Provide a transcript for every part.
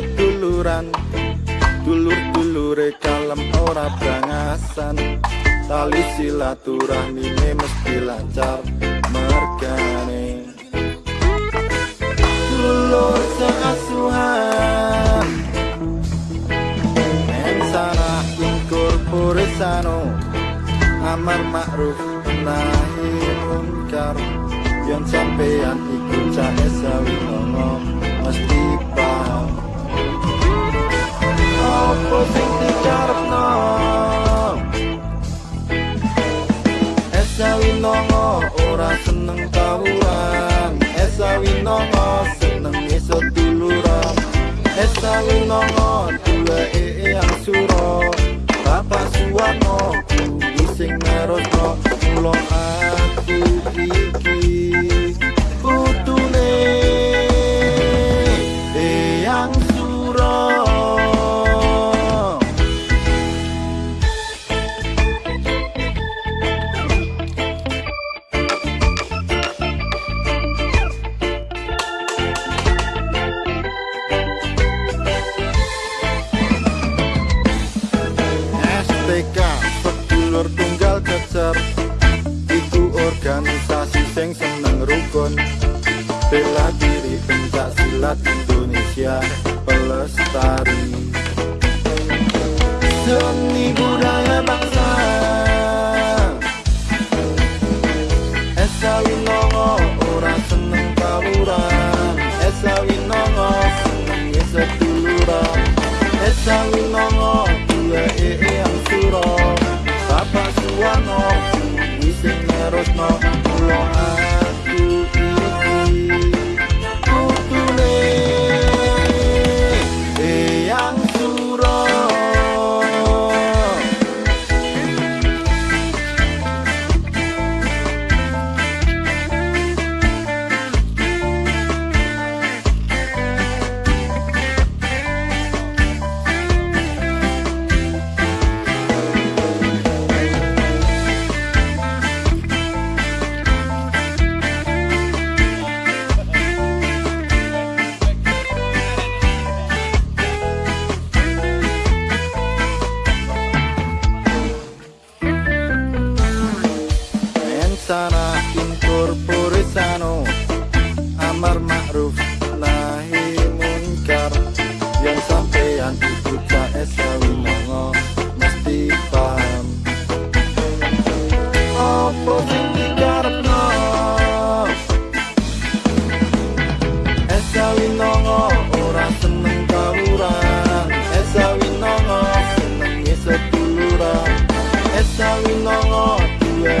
seduluran dulur-dulure kalem ora brangasan. Tali silaturahmi mesti lancar mergane dulur sekasuhan. Ensana incorporesano amar ma'ruf nahi munkar. Yen sampeyan among us. Sing seneng rukun. Bela diri pencak silat Indonesia pelestari. Seni budaya bangsa. Esa Winongo ora seneng tawuran. Esa Winongo seneng seduluran. Esa Winongo dua ee yang suro Bapak Suwano Wising nerosno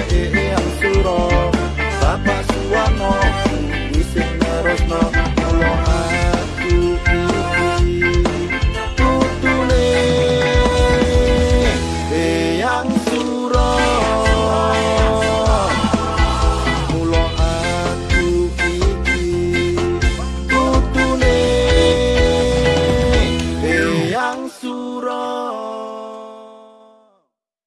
yeah, yeah.